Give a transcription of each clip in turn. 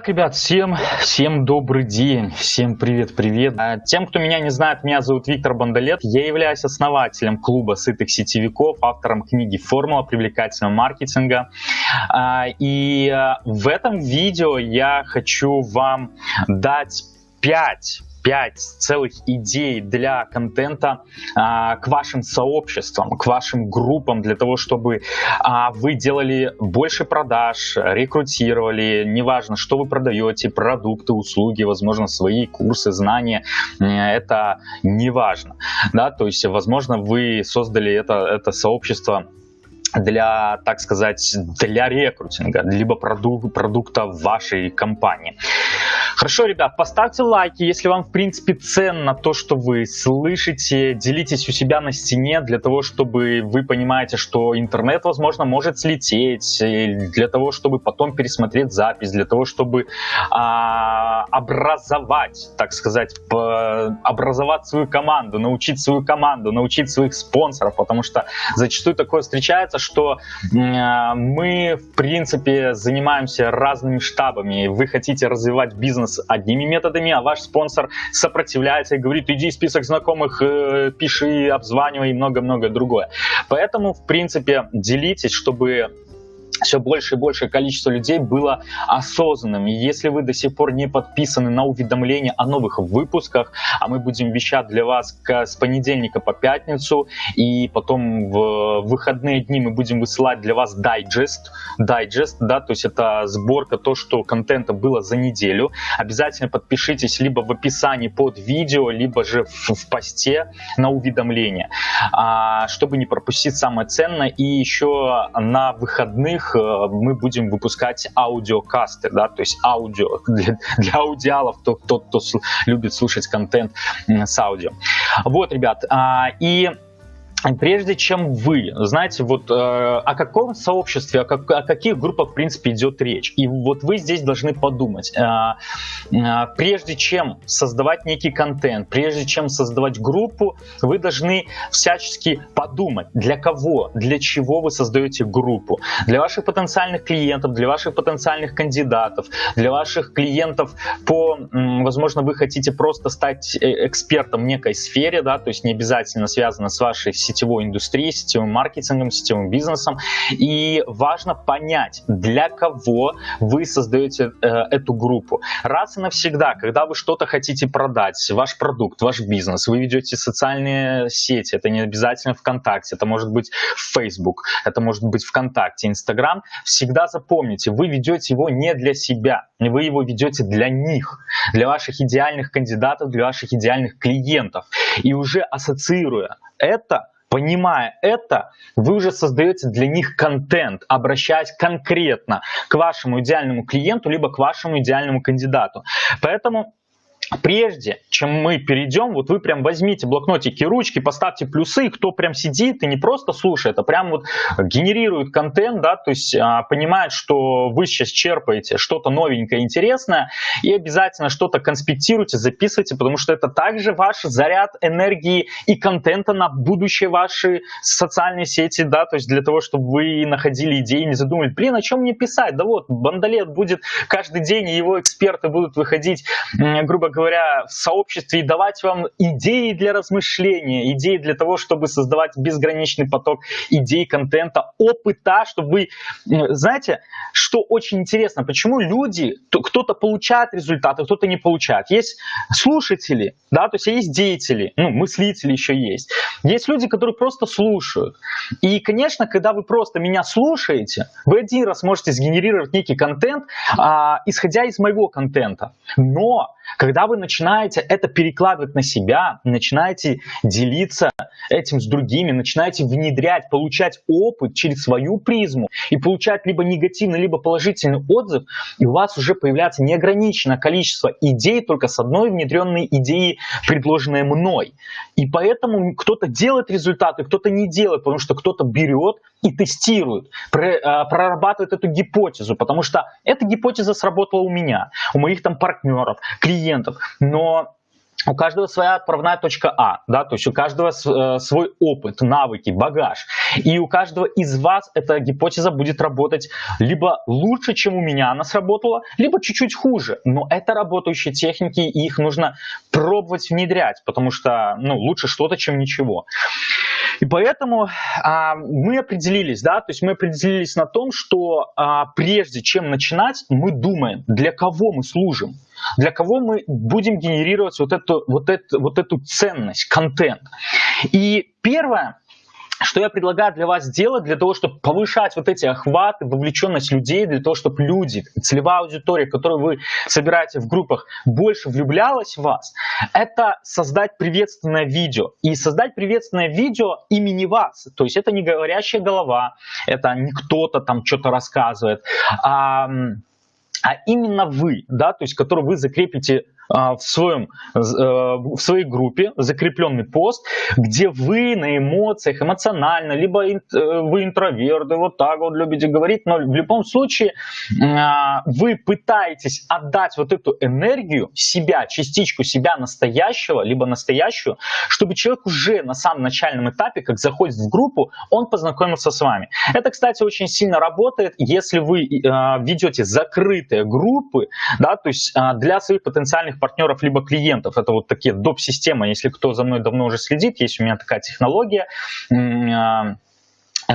Итак, ребят, всем, всем добрый день, всем привет-привет. А, тем, кто меня не знает, меня зовут Виктор Бондолет. Я являюсь основателем клуба сытых сетевиков, автором книги «Формула привлекательного маркетинга». А, и а, в этом видео я хочу вам дать 5 5 целых идей для контента а, к вашим сообществам, к вашим группам, для того, чтобы а, вы делали больше продаж, рекрутировали, неважно, что вы продаете, продукты, услуги, возможно, свои курсы, знания, это неважно, да, то есть, возможно, вы создали это, это сообщество для, так сказать, для рекрутинга, либо продук продукта вашей компании. Хорошо, ребят, поставьте лайки, если вам, в принципе, ценно то, что вы слышите. Делитесь у себя на стене для того, чтобы вы понимаете, что интернет, возможно, может слететь. Для того, чтобы потом пересмотреть запись, для того, чтобы а, образовать, так сказать, образовать свою команду, научить свою команду, научить своих спонсоров. Потому что зачастую такое встречается, что а, мы, в принципе, занимаемся разными штабами. Вы хотите развивать бизнес с одними методами, а ваш спонсор сопротивляется и говорит, иди список знакомых, э, пиши, обзванивай и много-много другое. Поэтому, в принципе, делитесь, чтобы все больше и большее количество людей было осознанным. И если вы до сих пор не подписаны на уведомления о новых выпусках, а мы будем вещать для вас с понедельника по пятницу, и потом в выходные дни мы будем высылать для вас дайджест, дайджест, да, то есть это сборка, то, что контента было за неделю. Обязательно подпишитесь либо в описании под видео, либо же в, в посте на уведомления, а, чтобы не пропустить самое ценное. И еще на выходных Э, мы будем выпускать аудиокасты, да, то есть аудио для, для аудиалов, тот, тот, кто любит слушать контент с аудио. Вот, ребят, а, и Прежде чем вы, знаете, вот э, о каком сообществе, о, как, о каких группах, в принципе, идет речь. И вот вы здесь должны подумать. Э, э, прежде чем создавать некий контент, прежде чем создавать группу, вы должны всячески подумать, для кого, для чего вы создаете группу. Для ваших потенциальных клиентов, для ваших потенциальных кандидатов, для ваших клиентов по, возможно, вы хотите просто стать э, экспертом в некой сфере, да, то есть не обязательно связано с вашей сетевой индустрией, сетевым маркетингом, сетевым бизнесом. И важно понять, для кого вы создаете э, эту группу. Раз и навсегда, когда вы что-то хотите продать, ваш продукт, ваш бизнес, вы ведете социальные сети, это не обязательно ВКонтакте, это может быть Facebook, это может быть ВКонтакте, Инстаграм, всегда запомните, вы ведете его не для себя, вы его ведете для них, для ваших идеальных кандидатов, для ваших идеальных клиентов. И уже ассоциируя это Понимая это, вы уже создаете для них контент, обращаясь конкретно к вашему идеальному клиенту, либо к вашему идеальному кандидату. Поэтому Прежде чем мы перейдем, вот вы прям возьмите блокнотики, ручки, поставьте плюсы, кто прям сидит и не просто слушает, а прям вот генерирует контент, да, то есть а, понимает, что вы сейчас черпаете что-то новенькое, интересное, и обязательно что-то конспектируйте, записывайте, потому что это также ваш заряд энергии и контента на будущее ваши социальные сети, да, то есть для того, чтобы вы находили идеи, не задумывали, блин, о чем мне писать, да вот, Бандалет будет каждый день, и его эксперты будут выходить, грубо говоря, говоря, в сообществе и давать вам идеи для размышления, идеи для того, чтобы создавать безграничный поток идей, контента, опыта, чтобы вы... Знаете, что очень интересно, почему люди, кто-то получает результаты, кто-то не получает. Есть слушатели, да, то есть есть деятели, ну, мыслители еще есть. Есть люди, которые просто слушают. И, конечно, когда вы просто меня слушаете, вы один раз можете сгенерировать некий контент, а, исходя из моего контента. Но когда вы начинаете это перекладывать на себя, начинаете делиться этим с другими, начинаете внедрять, получать опыт через свою призму и получать либо негативный, либо положительный отзыв, и у вас уже появляется неограниченное количество идей только с одной внедренной идеей, предложенной мной. И поэтому кто-то делает результаты, кто-то не делает, потому что кто-то берет и тестирует, а, прорабатывает эту гипотезу, потому что эта гипотеза сработала у меня, у моих там партнеров, клиентов, но у каждого своя отправная точка А, да, то есть у каждого э, свой опыт, навыки, багаж. И у каждого из вас эта гипотеза будет работать либо лучше, чем у меня она сработала, либо чуть-чуть хуже. Но это работающие техники, и их нужно пробовать внедрять, потому что ну, лучше что-то, чем ничего. И поэтому а, мы определились, да, то есть мы определились на том, что а, прежде чем начинать, мы думаем, для кого мы служим, для кого мы будем генерировать вот эту, вот эту, вот эту ценность, контент. И первое, что я предлагаю для вас сделать, для того, чтобы повышать вот эти охваты, вовлеченность людей, для того, чтобы люди, целевая аудитория, которую вы собираете в группах, больше влюблялась в вас, это создать приветственное видео. И создать приветственное видео имени вас. То есть это не говорящая голова, это не кто-то там что-то рассказывает, а, а именно вы, да, то есть который вы закрепите в, своем, э, в своей группе закрепленный пост, где вы на эмоциях, эмоционально, либо э, вы интроверты, вот так вот любите говорить, но в любом случае а, вы пытаетесь отдать вот эту энергию себя, частичку себя настоящего, либо настоящую, чтобы человек уже на самом начальном этапе, как заходит в группу, он познакомился с вами. Это, кстати, очень сильно работает, если вы э, ведете закрытые группы, да, то есть для своих потенциальных партнеров, либо клиентов. Это вот такие доп-системы. Если кто за мной давно уже следит, есть у меня такая технология а,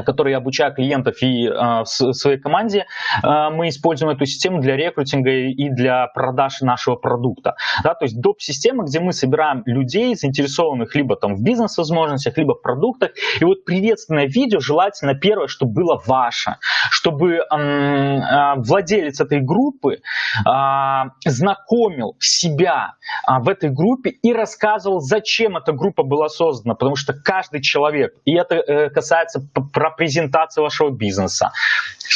который я обучаю клиентов и э, в своей команде, э, мы используем эту систему для рекрутинга и для продаж нашего продукта. Да, то есть доп-система, где мы собираем людей, заинтересованных либо там в бизнес-возможностях, либо в продуктах. И вот приветственное видео желательно первое, чтобы было ваше, чтобы э, владелец этой группы э, знакомил себя э, в этой группе и рассказывал, зачем эта группа была создана, потому что каждый человек, и это э, касается про презентацию вашего бизнеса.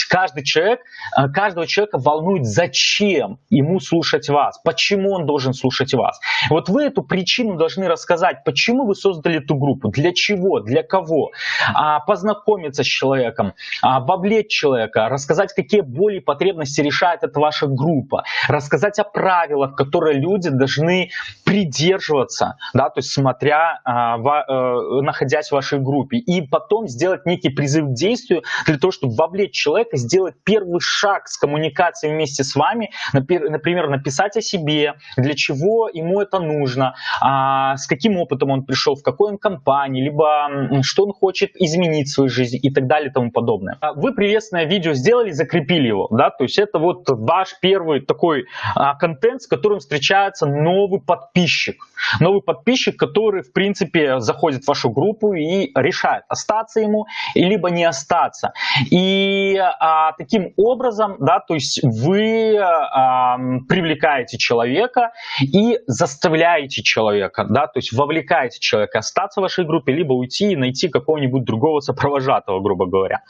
Каждый человек, э, каждого человека волнует, зачем ему слушать вас, почему он должен слушать вас. Вот вы эту причину должны рассказать, почему вы создали эту группу, для чего, для кого, а, познакомиться с человеком, а, вовлечь человека, рассказать, какие боли и потребности решает эта ваша группа, рассказать о правилах, которые люди должны придерживаться, да, то есть смотря, а, э, находясь в вашей группе, и потом сделать некий призыв к действию для того, чтобы вовлечь человека, сделать первый шаг с коммуникацией вместе с вами, например, написать о себе, для чего ему это нужно, а, с каким опытом он пришел, в какой он компании, либо что он хочет изменить в своей жизни и так далее и тому подобное. А вы приветственное видео сделали, закрепили его, да, то есть это вот ваш первый такой а, контент, с которым встречается новый подписчик. Новый подписчик, который, в принципе, заходит в вашу группу и решает, остаться ему либо не остаться. И а, таким образом, да, то есть вы а, привлекаете человека и заставляете человека, да, то есть вовлекаете человека остаться в вашей группе, либо уйти и найти какого-нибудь другого сопровожатого, грубо говоря.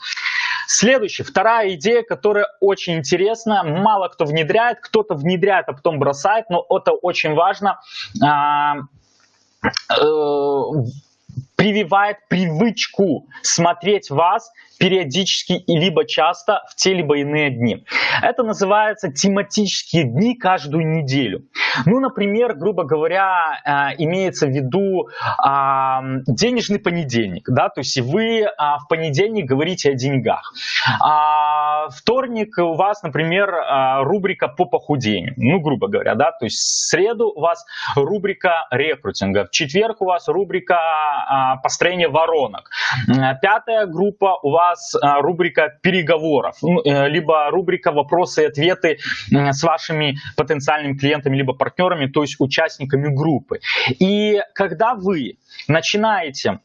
Следующая, вторая идея, которая очень интересна, мало кто внедряет, кто-то внедряет, а потом бросает, но это очень важно. А, э, прививает привычку смотреть вас периодически и либо часто в те либо иные дни. Это называется тематические дни каждую неделю. Ну, например, грубо говоря, э, имеется в виду денежный понедельник, да, то есть вы а, в понедельник говорите о деньгах. А вторник у вас, например, а, рубрика по похудению, ну, грубо говоря, да, то есть в среду у вас рубрика рекрутинга, в четверг у вас рубрика построения воронок, пятая группа у вас а, рубрика переговоров, ну, э, либо рубрика вопросы и ответы с вашими потенциальными клиентами, либо партнерами, то есть участниками группы. И когда вы начинаете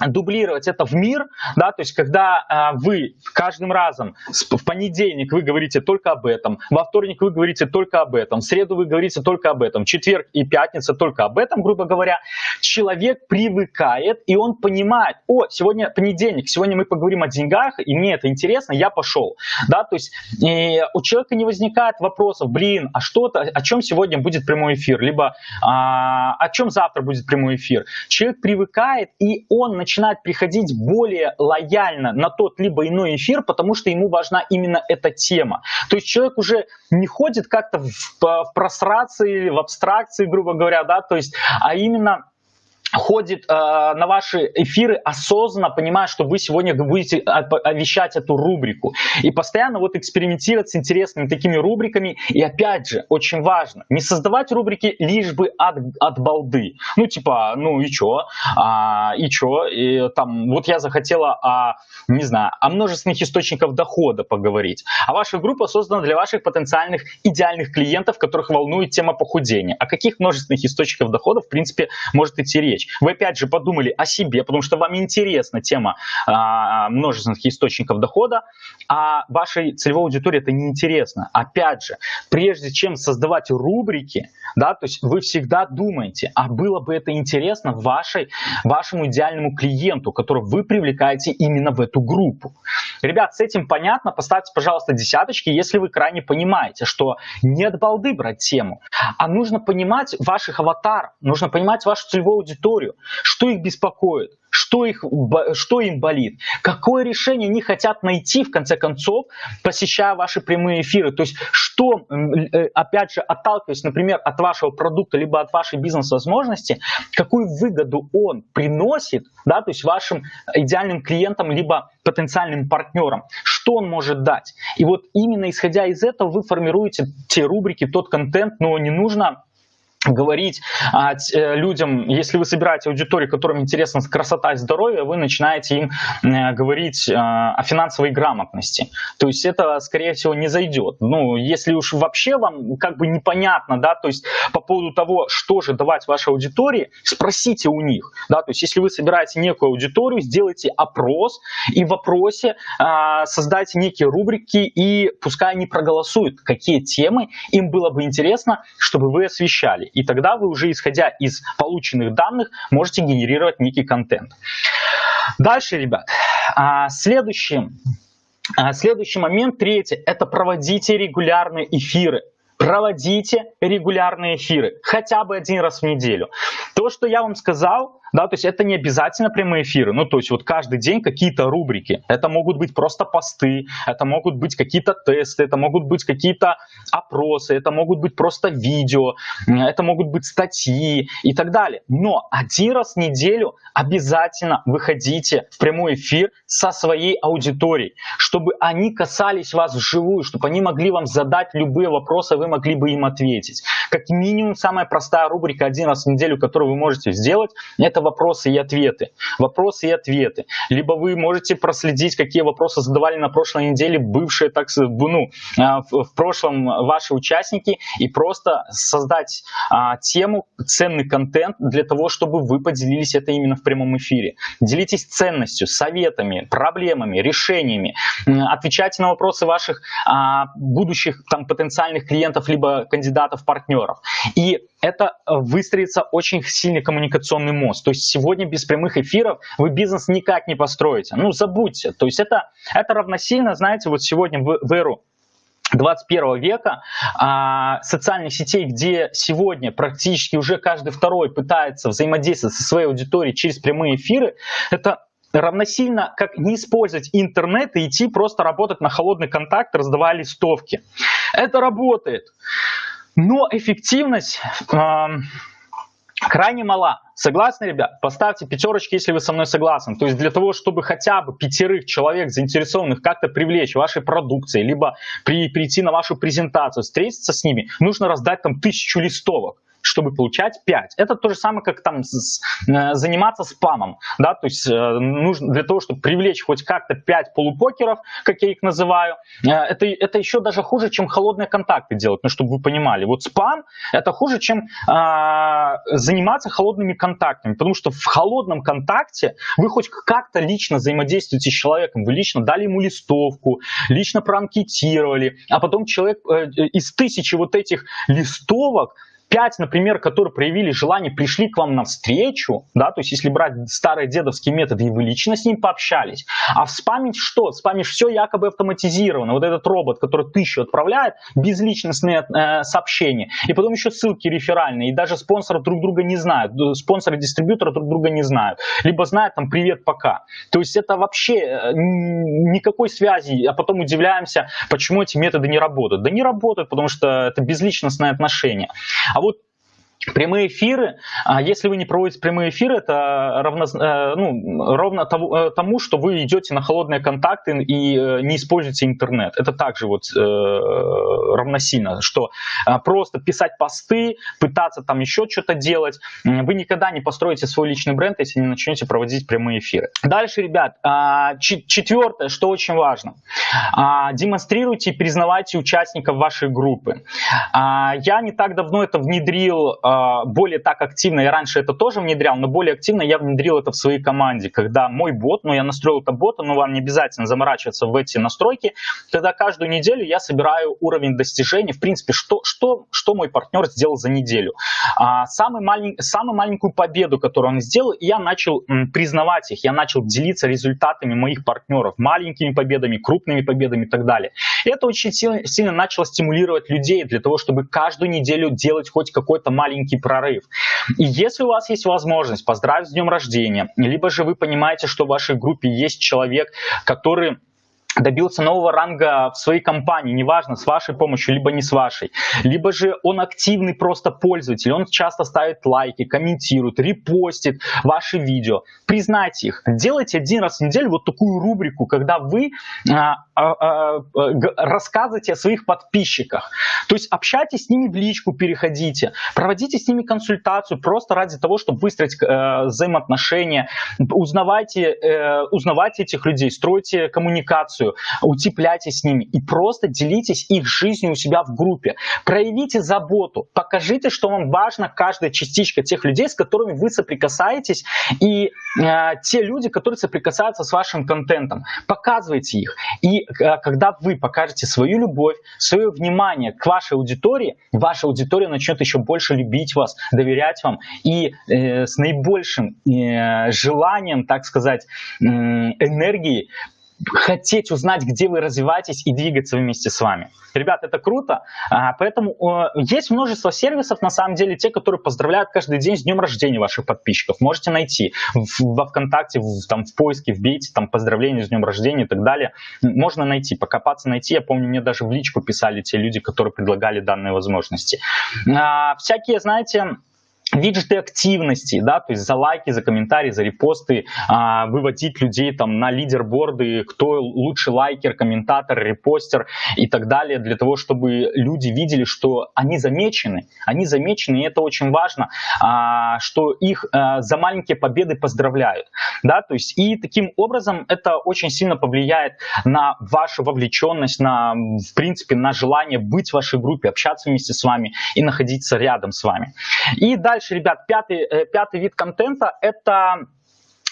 дублировать это в мир, да, то есть когда а, вы каждым разом в понедельник вы говорите только об этом, во вторник вы говорите только об этом, в среду вы говорите только об этом, четверг и пятница только об этом, грубо говоря, человек привыкает и он понимает, о, сегодня понедельник, сегодня мы поговорим о деньгах, и мне это интересно, я пошел, да, то есть у человека не возникает вопросов, блин, а что-то, о чем сегодня будет прямой эфир, либо а, о чем завтра будет прямой эфир. Человек привыкает и он начинает приходить более лояльно на тот либо иной эфир, потому что ему важна именно эта тема. То есть человек уже не ходит как-то в, в прострации, в абстракции, грубо говоря, да, то есть, а именно ходит э, на ваши эфиры осознанно, понимая, что вы сегодня будете вещать эту рубрику. И постоянно вот экспериментировать с интересными такими рубриками. И опять же, очень важно, не создавать рубрики лишь бы от, от балды. Ну типа, ну и чё? А, и чё? И, там, вот я захотела, о, не знаю, о множественных источниках дохода поговорить. А ваша группа создана для ваших потенциальных идеальных клиентов, которых волнует тема похудения. О каких множественных источниках дохода, в принципе, может идти речь? Речь. Вы опять же подумали о себе, потому что вам интересна тема а, множественных источников дохода, а вашей целевой аудитории это не интересно. Опять же, прежде чем создавать рубрики, да, то есть вы всегда думаете, а было бы это интересно вашей, вашему идеальному клиенту, которого вы привлекаете именно в эту группу. Ребят, с этим понятно, поставьте, пожалуйста, десяточки, если вы крайне понимаете, что не от балды брать тему, а нужно понимать ваших аватаров, нужно понимать вашу целевую аудиторию, что их беспокоит, что, их, что им болит, какое решение они хотят найти, в конце концов, посещая ваши прямые эфиры. То есть, что, э, опять же, отталкиваясь, например, от вашего продукта, либо от вашей бизнес-возможности, какую выгоду он приносит, да, то есть вашим идеальным клиентам, либо потенциальным партнерам, что он может дать. И вот именно исходя из этого вы формируете те рубрики, тот контент, но не нужно говорить а, э, людям, если вы собираете аудиторию, которым интересна красота и здоровье, вы начинаете им э, говорить э, о финансовой грамотности. То есть это, скорее всего, не зайдет. Ну, если уж вообще вам как бы непонятно, да, то есть по поводу того, что же давать вашей аудитории, спросите у них, да, то есть если вы собираете некую аудиторию, сделайте опрос и в вопросе э, создайте некие рубрики и пускай они проголосуют, какие темы им было бы интересно, чтобы вы освещали. И тогда вы уже, исходя из полученных данных, можете генерировать некий контент. Дальше, ребят, а, следующий, а, следующий момент, третий, это проводите регулярные эфиры. Проводите регулярные эфиры, хотя бы один раз в неделю. То, что я вам сказал, да, то есть это не обязательно прямые эфиры, ну, то есть вот каждый день какие-то рубрики, это могут быть просто посты, это могут быть какие-то тесты, это могут быть какие-то опросы, это могут быть просто видео, это могут быть статьи и так далее. Но один раз в неделю обязательно выходите в прямой эфир со своей аудиторией, чтобы они касались вас вживую, чтобы они могли вам задать любые вопросы, вы могли бы им ответить. Как минимум, самая простая рубрика один раз в неделю, которую вы можете сделать, это вопросы и ответы. Вопросы и ответы. Либо вы можете проследить, какие вопросы задавали на прошлой неделе бывшие, так ну, а, в прошлом ваши участники, и просто создать а, тему, ценный контент для того, чтобы вы поделились это именно в прямом эфире. Делитесь ценностью, советами, проблемами, решениями. Отвечайте на вопросы ваших а, будущих там, потенциальных клиентов либо кандидатов-партнеров. И это выстроится очень сильный коммуникационный мост. То есть сегодня без прямых эфиров вы бизнес никак не построите. Ну, забудьте. То есть это, это равносильно, знаете, вот сегодня в, в эру 21 века а, социальных сетей, где сегодня практически уже каждый второй пытается взаимодействовать со своей аудиторией через прямые эфиры, это равносильно как не использовать интернет и идти просто работать на холодный контакт, раздавая листовки. Это работает. Но эффективность э, крайне мала. Согласны, ребят? Поставьте пятерочки, если вы со мной согласны. То есть для того, чтобы хотя бы пятерых человек, заинтересованных как-то привлечь вашей продукцией, либо при, прийти на вашу презентацию, встретиться с ними, нужно раздать там тысячу листовок чтобы получать 5. Это то же самое, как там э, заниматься спамом. Да? То есть э, нужно для того, чтобы привлечь хоть как-то 5 полупокеров, как я их называю, э, это, это еще даже хуже, чем холодные контакты делать, ну, чтобы вы понимали. Вот спам это хуже, чем э, заниматься холодными контактами, потому что в холодном контакте вы хоть как-то лично взаимодействуете с человеком, вы лично дали ему листовку, лично проанкетировали, а потом человек из тысячи вот этих листовок пять, например, которые проявили желание, пришли к вам навстречу, да, то есть если брать старые дедовские методы, и вы лично с ним пообщались, а в спаме что? В спаме все якобы автоматизировано. Вот этот робот, который тысячу отправляет, безличностные э, сообщения, и потом еще ссылки реферальные, и даже спонсоры друг друга не знают, спонсоры дистрибьютора друг друга не знают, либо знают там привет, пока. То есть это вообще э, никакой связи, а потом удивляемся, почему эти методы не работают. Да не работают, потому что это безличностные отношения. А вот Прямые эфиры, а если вы не проводите прямые эфиры, это равно, э, ну, ровно э, тому, что вы идете на холодные контакты и э, не используете интернет. Это также вот равносильно, что просто писать посты, пытаться там еще что-то делать, вы никогда не построите свой личный бренд, если не начнете проводить прямые эфиры. Дальше, ребят, а, четвертое, что очень важно, а, демонстрируйте и признавайте участников вашей группы. Я не так давно это внедрил а, более так активно, я раньше это тоже внедрял, но более активно я внедрил это в своей команде, когда мой бот, ну я настроил это бота, но вам не обязательно заморачиваться в эти настройки, когда каждую неделю я собираю уровень достижений, в принципе, что, что, что мой партнер сделал за неделю. А, самый малень, самую маленькую победу, которую он сделал, я начал признавать их, я начал делиться результатами моих партнеров, маленькими победами, крупными победами и так далее. Это очень сильно, сильно начало стимулировать людей для того, чтобы каждую неделю делать хоть какой-то маленький прорыв. И если у вас есть возможность поздравить с днем рождения, либо же вы понимаете, что в вашей группе есть человек, который добился нового ранга в своей компании, неважно, с вашей помощью, либо не с вашей. Либо же он активный просто пользователь, он часто ставит лайки, комментирует, репостит ваши видео. Признайте их. Делайте один раз в неделю вот такую рубрику, когда вы а, а, а, рассказываете о своих подписчиках. То есть общайтесь с ними в личку, переходите, проводите с ними консультацию просто ради того, чтобы выстроить э, взаимоотношения, узнавайте, э, узнавайте этих людей, стройте коммуникацию, информацию, утепляйте с ними и просто делитесь их жизнью у себя в группе. Проявите заботу, покажите, что вам важна каждая частичка тех людей, с которыми вы соприкасаетесь, и э, те люди, которые соприкасаются с вашим контентом. Показывайте их. И э, когда вы покажете свою любовь, свое внимание к вашей аудитории, ваша аудитория начнет еще больше любить вас, доверять вам и э, с наибольшим э, желанием, так сказать, э, энергии хотеть узнать, где вы развиваетесь и двигаться вместе с вами. Ребят, это круто. А, поэтому есть множество сервисов, на самом деле, те, которые поздравляют каждый день с днем рождения ваших подписчиков. Можете найти во ВКонтакте, в, там, в поиске, вбейте там поздравления с днем рождения и так далее. Можно найти, покопаться, найти. Я помню, мне даже в личку писали те люди, которые предлагали данные возможности. А, всякие, знаете, виджеты активности, да, то есть за лайки, за комментарии, за репосты, а, выводить людей там на лидерборды, кто лучший лайкер, комментатор, репостер и так далее, для того, чтобы люди видели, что они замечены, они замечены, и это очень важно, а, что их а, за маленькие победы поздравляют, да, то есть и таким образом это очень сильно повлияет на вашу вовлеченность, на, в принципе, на желание быть в вашей группе, общаться вместе с вами и находиться рядом с вами. И дальше Дальше, ребят, пятый, э, пятый вид контента – это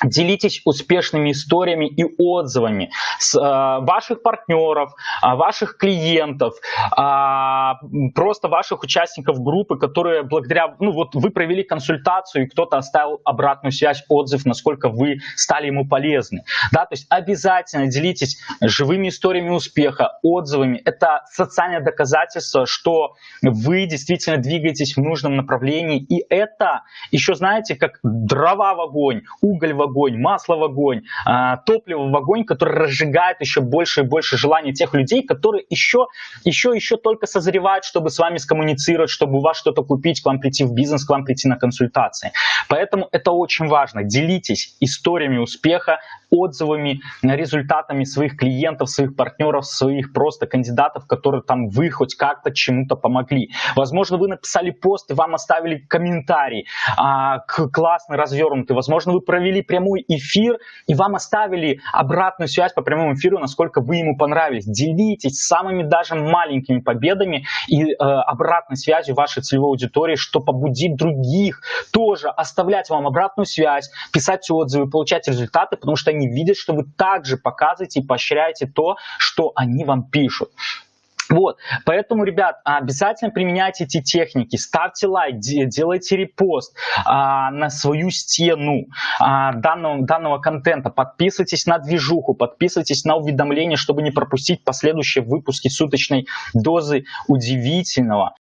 Делитесь успешными историями и отзывами с э, ваших партнеров, э, ваших клиентов, э, просто ваших участников группы, которые благодаря, ну вот вы провели консультацию, и кто-то оставил обратную связь, отзыв, насколько вы стали ему полезны. Да, то есть обязательно делитесь живыми историями успеха, отзывами. Это социальное доказательство, что вы действительно двигаетесь в нужном направлении. И это еще, знаете, как дрова в огонь, уголь в огонь огонь, масло в огонь, а, топливо в огонь, которое разжигает еще больше и больше желания тех людей, которые еще, еще, еще только созревают, чтобы с вами скоммуницировать, чтобы у вас что-то купить, к вам прийти в бизнес, к вам прийти на консультации. Поэтому это очень важно. Делитесь историями успеха, отзывами, результатами своих клиентов, своих партнеров, своих просто кандидатов, которые там вы хоть как-то чему-то помогли. Возможно, вы написали пост и вам оставили комментарий а, классный, развернутый. Возможно, вы провели прямой эфир и вам оставили обратную связь по прямому эфиру, насколько вы ему понравились. Делитесь самыми даже маленькими победами и э, обратной связью вашей целевой аудитории, что побудит других тоже оставлять вам обратную связь, писать отзывы, получать результаты, потому что они видят, что вы также показываете и поощряете то, что они вам пишут. Вот, поэтому, ребят, обязательно применяйте эти техники, ставьте лайк, делайте репост а, на свою стену а, данного, данного контента, подписывайтесь на движуху, подписывайтесь на уведомления, чтобы не пропустить последующие выпуски суточной дозы удивительного